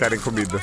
querem comida.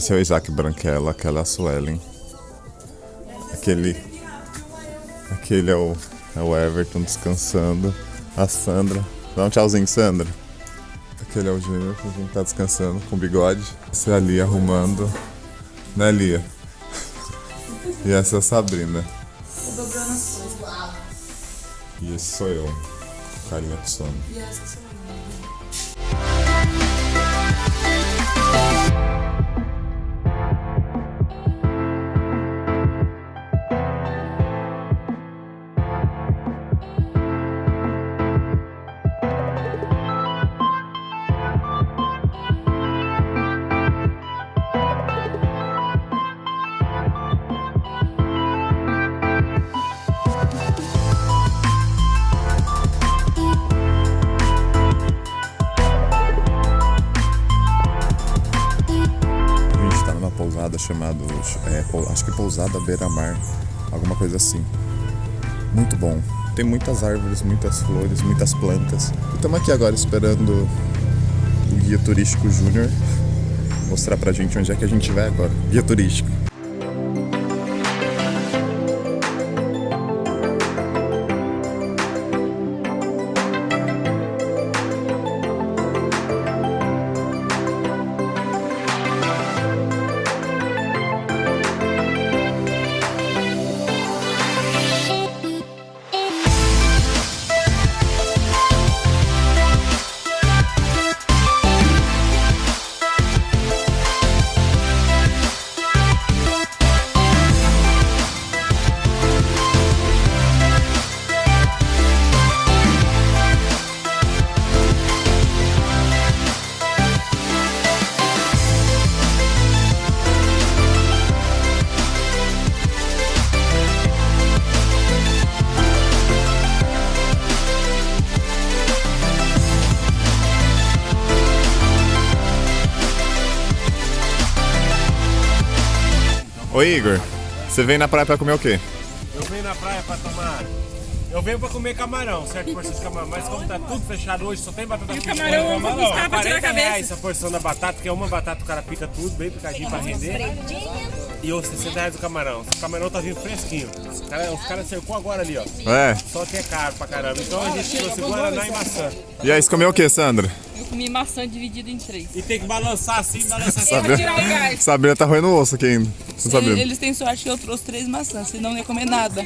Esse é o Isaac Branquela, aquela é a Suelen. Aquele. Aquele é o, é o Everton descansando. A Sandra. Dá um tchauzinho, Sandra. Aquele é o Júnior, que a gente tá descansando com bigode. Esse é a Lia arrumando. Né, Lia? E essa é a Sabrina. E esse sou eu. Carinha de sono. A chamada, é, acho que pousada beira-mar, alguma coisa assim. Muito bom. Tem muitas árvores, muitas flores, muitas plantas. Estamos aqui agora esperando o guia turístico Júnior mostrar pra gente onde é que a gente vai agora. Guia turístico. Oi Igor, você vem na praia pra comer o quê? Eu venho na praia pra tomar. Eu venho pra comer camarão, certo? Porção de camarão. Mas como tá tudo fechado hoje, só tem batata frita. camarão eu vou buscar pra tirar a 40 cabeça. reais a porção da batata, que é uma batata, o cara pica tudo, bem picadinho pra render. E os 60 reais do camarão. O camarão tá vindo fresquinho. Os caras cercou agora ali, ó. É. Só que é caro pra caramba. Então a gente trouxe Guaraná e maçã. E aí, você comeu o quê, Sandra? Comi maçã dividida em três. E tem que balançar assim, balançar assim. Pra tirar o gás. Sabrina tá roendo o osso aqui ainda. Não sabendo. Eles têm sorte que eu trouxe três maçãs, senão não ia comer nada.